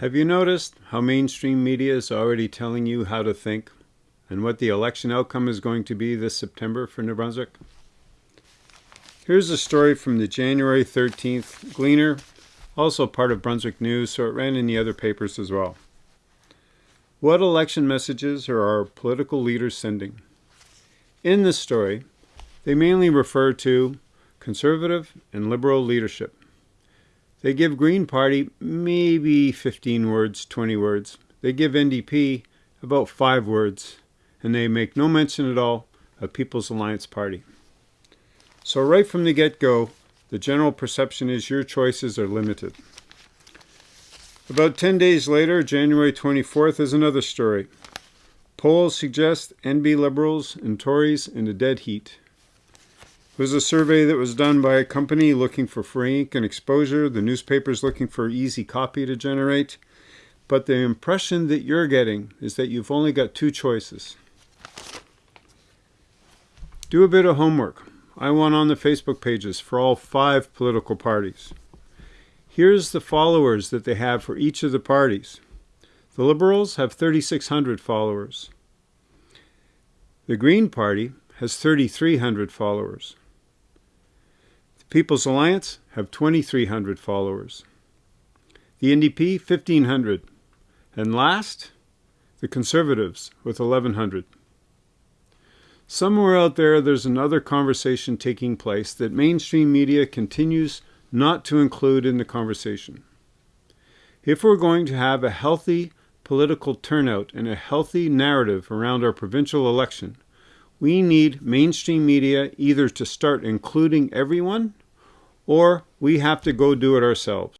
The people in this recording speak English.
Have you noticed how mainstream media is already telling you how to think and what the election outcome is going to be this September for New Brunswick? Here's a story from the January 13th Gleaner, also part of Brunswick News, so it ran in the other papers as well. What election messages are our political leaders sending? In this story, they mainly refer to conservative and liberal leadership. They give Green Party maybe 15 words, 20 words. They give NDP about 5 words. And they make no mention at all of People's Alliance Party. So right from the get-go, the general perception is your choices are limited. About 10 days later, January 24th, is another story. Polls suggest NB Liberals and Tories in a dead heat. It was a survey that was done by a company looking for free ink and exposure, the newspapers looking for easy copy to generate. But the impression that you're getting is that you've only got two choices. Do a bit of homework. I went on the Facebook pages for all five political parties. Here's the followers that they have for each of the parties. The Liberals have 3,600 followers. The Green Party has 3,300 followers. People's Alliance have 2,300 followers. The NDP, 1,500. And last, the Conservatives with 1,100. Somewhere out there, there's another conversation taking place that mainstream media continues not to include in the conversation. If we're going to have a healthy political turnout and a healthy narrative around our provincial election, we need mainstream media either to start including everyone or we have to go do it ourselves.